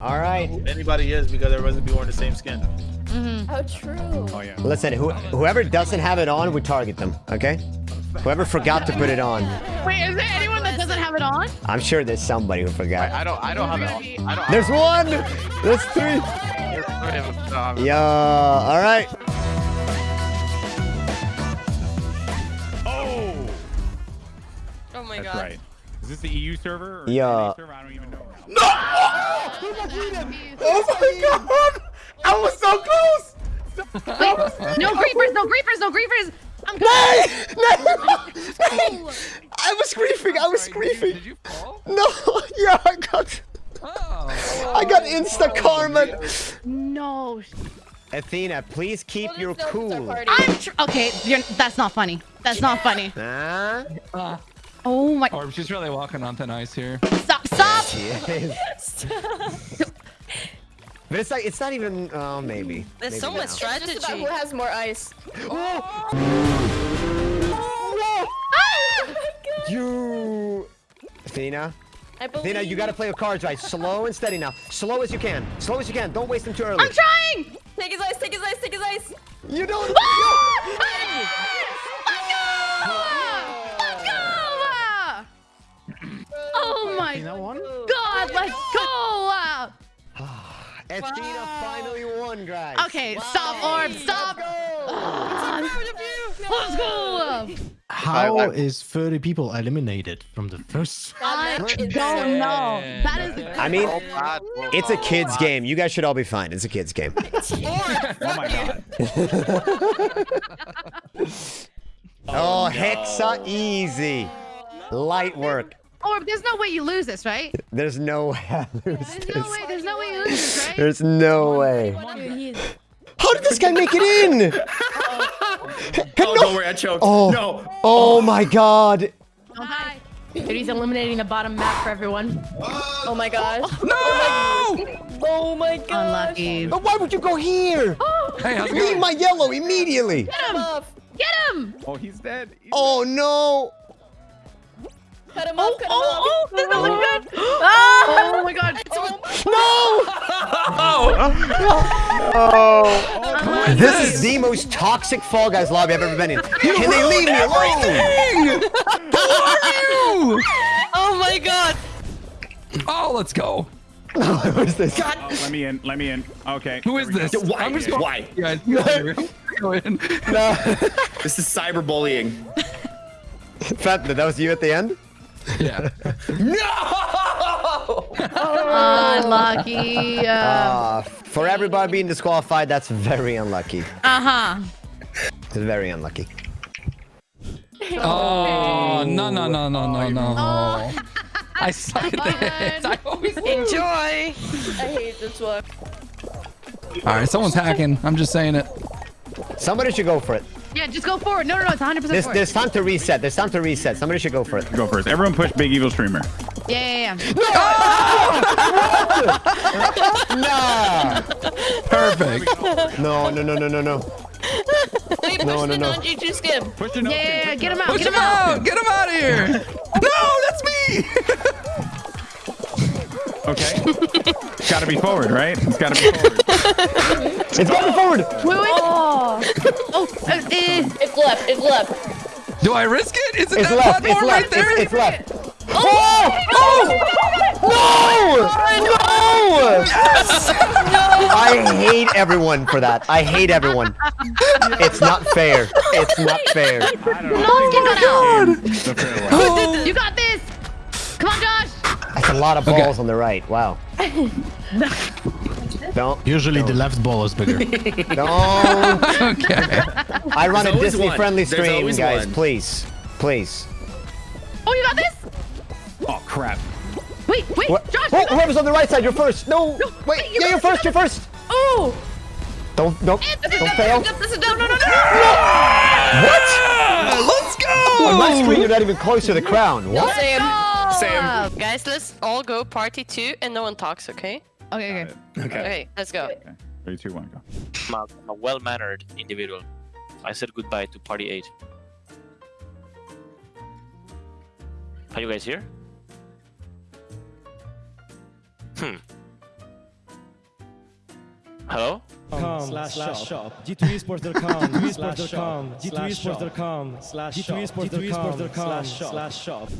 All right. Anybody is because everybody's gonna be wearing the same skin. Mm -hmm. How true. Oh yeah. Listen, who, whoever doesn't have it on, we target them. Okay. Whoever forgot to put it on, Wait, is there anyone that doesn't have it on? I'm sure there's somebody who forgot. I don't. I don't have it. I don't. There's one. There's three. have Yeah. All right. Oh, Oh my that's god. right. Is this the EU server? Or Yeah. NA server? I don't even know. Now. Oh my god! I was so close. No creepers, no creepers, no creepers. I'm Nay! Nay! Nay! I was griefing. I was Sorry, griefing. Did you fall? No. Yeah, I got. Oh. I got oh. insta karma. no. Athena, please keep Well, your there's no pizza cool. I'm tr okay. You're, that's not funny. That's not funny. Huh? Oh my! Or she's really walking on thin ice here. Stop! Stop! She is. But it's like it's not even. Oh, maybe. There's Maybe so much now. It's just about strategy. who has more ice. Oh. You. Athena. I believe. Athena, you gotta play your cards right. Slow and steady now. Slow as you can. Slow as you can. Don't waste them too early. I'm trying. Take his ice. Take his ice. Take his ice. You don't. Ah! Oh my God! Let's go! Athena finally won, guys. Okay, stop, Orb, stop! Let's go! How is 30 people eliminated from the first? I don't know. That is. I mean, it's a kids game. You guys should all be fine. It's a kids game. Oh my god. Oh, Hexa easy. Light work. Orb, there's no way you lose this, right? There's no way I lose There's this. no way. There's no way you lose this, right? There's no way. How did this guy make it in? Oh, don't worry, I choked. Oh. No. Oh my god. Oh, don't. Dude, he's eliminating the bottom map for everyone. Oh my gosh. No! Oh my gosh. Unlucky. But why would you go here? Oh. Hey, how's Leave my yellow immediately. Get him! Off. Get him! Oh, he's dead. He's Oh no. Cut him oh, off. Cut him oh, off. Oh, this doesn't oh. look good. Oh my ah! God. No. oh. This is the most toxic Fall Guys lobby I've ever been in. Can they leave me alone? Who are you? Oh my god. Oh, let's go. Who's this? Oh, let me in. Let me in. Okay. Who is this? Why? I'm just going. Why? Guys, go in. This is cyberbullying. Fatna, that was you at the end? Yeah. no! Unlucky. Uh Uh, for everybody being disqualified, that's very unlucky. Uh huh. It's very unlucky. Oh, no, no, no, no, no, no. Oh. I suck at this. I always Enjoy. I hate this one. All right, someone's hacking. I'm just saying it. Somebody should go for it. Yeah, just go forward. No, no, no. It's 100 percent There's, forward. there's time to reset. There's time to reset. Somebody should go for it. Go first. Everyone push Big Evil Streamer. Yeah, yeah, yeah. No. Nah. Perfect. No, no, no, no, no, no. Wait, No, push no, the no. non-GG skim. Push the no Yeah, yeah, yeah. Get him out. Push Get him him out. out. Get him out of here. No, that's me. Okay. It's gotta be forward, right? It's gotta be forward. It's going forward. Wait, wait. Oh, oh uh, uh, It's left. It's left. Do I risk it? Is it It's that left. It's platform left. right there? It's, it's left. Oh! Oh! No! No! I hate everyone for that. I hate everyone. It's not fair. It's not fair. I don't know. no skin cut out. The fair way. You got this. Come on, Josh. That's a lot of Okay. balls on the right. Wow. Don't. Usually the left ball is bigger. Don't. Okay. I run There's a Disney one. friendly stream, guys. one. Please. Please. Oh, you got this. Oh crap. Wait, wait, What? Josh. Oh, whoever's on the right side, you're first. No. No, Wait. wait, you Yeah, you're first. You're first. Oh. Don't. Don't. Don't fail. This is no, no, no, no. What? Let's go. On my screen, you're not even close to the crown. What? Sam. Sam. Guys, let's all go party two and no one talks, okay? Okay, okay. Okay. Okay, let's go. Three, two, one, go. I'm a, I'm a well-mannered individual. I said goodbye to party 8. Are you guys here? Hmm. Hello? slash shop g2esports.com g2esports.com g2esports.com slash g2esports.com slash shop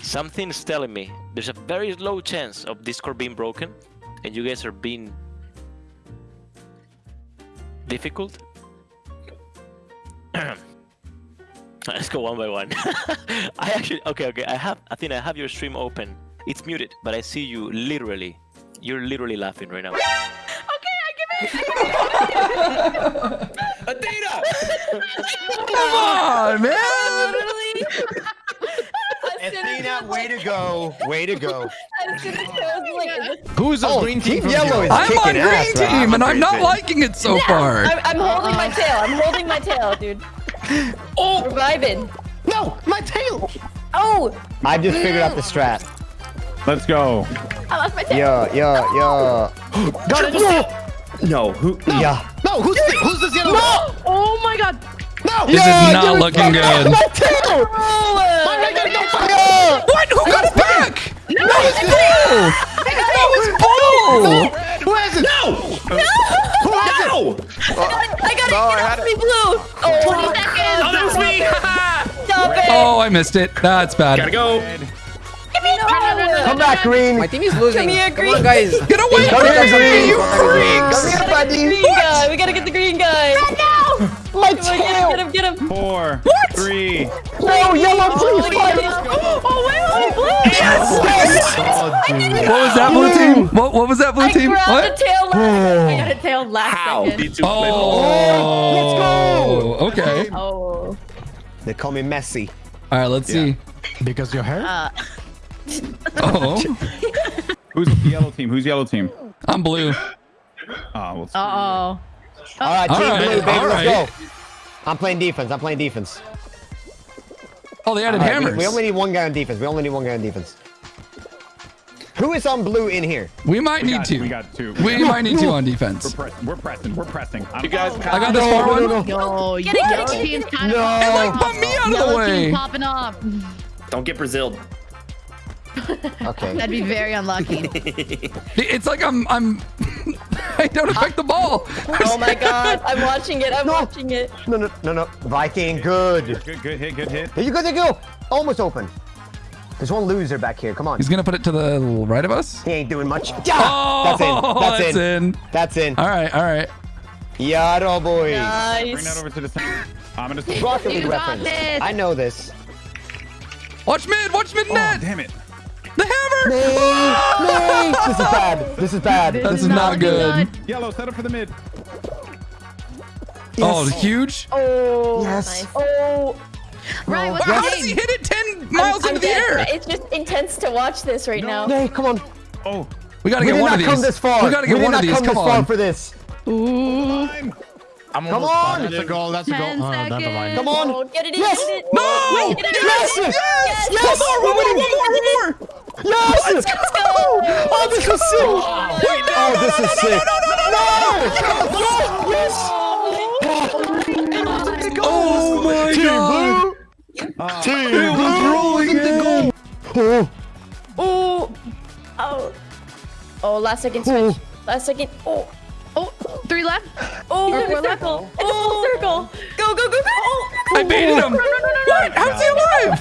Something's telling me there's a very low chance of Discord being broken, and you guys are being difficult. Let's go one by one. I actually okay, okay. I have, I think I have your stream open. It's muted, but I see you literally. You're literally laughing right now. Okay, I give it. Athena! Come on, man. Athena, way to go. Way to go. As soon as I was like, is this- Who's on Oh, green team? Team Yellow here? is I'm on kicking ass, green right? team, and I'm not liking it so far. I'm, I'm holding my tail. I'm holding my tail, dude. Oh, we're vibing. No, my tail. Oh, I just figured out the strat. Let's go. I lost my tail. Yeah, yeah, yeah. Got it. No, who? Yeah. No, who's the, who's this yellow? No, Oh my god. no. This is not looking good. My tail! Yeah! What? Who got it back? No, it's Bull. That was Bull. Who has it? No. Who has it? No! Uh, I gotta No, I get had off me blue. Oh, 20 seconds. Oh, that was me! Stop it. Oh, I missed it. That's bad. Gotta go. Give me no. Come back, Green. My team is losing. Come here, Come on, guys. Get away Come from here, me, Green. you Come freaks! here, buddy. green guy. We gotta get the green guy. Run now. My Come on, get him, get him, get him. Four, three. No, yellow, please fight. Oh, wait, wait, blue. Oh, what was that blue team? What, what was that blue I team? grabbed What? the tail last. Oh. I got a tail last How? second. Did you play Oh, okay. Oh. They call me Messi. All right, let's see. Because your hair? Uh, Oh, Who's yellow team? Who's yellow team? I'm blue. Oh, well, Uh oh. All right, Team right, Blue, baby, all let's right. go. I'm playing defense. I'm playing defense. Oh, they added All right, we- hammers. we, only need one guy on defense. We only need one guy on defense. Who is on blue in here? We might we need got, to. We got two. We might need to on We're, defense. press, we're pressing. We're pressing. I'm, You guys I got this far one. Yo, Get it, get it. team's kind No. of It, like, bumped me out of the way. popping up. Don't get Brazil. Okay. That'd be very unlucky. It's like I'm I'm I don't affect the ball. Oh my god. I'm watching it. I'm watching it. No, no, no, no. Viking, good. good, good hit, good hit. There you go, there you go. Almost open. There's one loser back here. Come on. He's gonna put it to the right of us. He ain't doing much. Oh, yeah, Oh, that's in. That's, that's in. in. That's in. All right, all right. Yaro boy. Bring that over to the center. I'm gonna. Rocket League You got reference. this. I know this. Watch mid, watch mid Oh, damn it. The hammer. Nay, nay. Ah! This is bad. This is bad. This is not good. Yellow, set up for the mid. Oh, huge. Oh. Yes. Nice. Oh. oh. Right, what's How does he hit it 10 miles I'm into the dead. air? It's just intense to watch this right now. Nay, come on. Oh, We gotta We get did one not of come this far. We gotta get we did one of not these. come Come this far on. for this. I'm Come almost on. That's a goal. That's a goal. Ten Oh, never mind. Come on. Oh, get it in. Yes. Get it. No! Get it in. Yes! Yes! Yes! One more, one more, one more, one more. Yes! Let's go! Oh, this is sick! Oh, this is sick! No! Yes! Oh my Team god. Blue! Team It was rolling in. Oh, Oh. Oh. Oh, last second switch. Last second. Oh. Oh, three left. Oh, Or there's four a left. circle. It's a full oh. circle. Go, go, go, go. Oh. I baited him. What? How's he alive?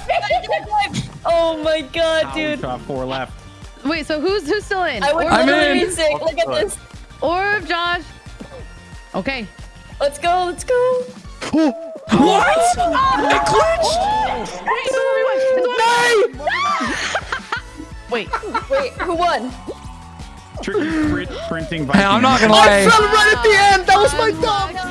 Oh my god, dude. shot, four left. Wait, so who's who's still in? I would I'm in. be sick. Look at this. Or Josh. Okay. Let's go, let's go. What? Oh. It glitched. Wait. Wait, who won? Tricky print, printing. Hey, I'm not gonna lie. I lie. fell right at the end! That was my oh thumb!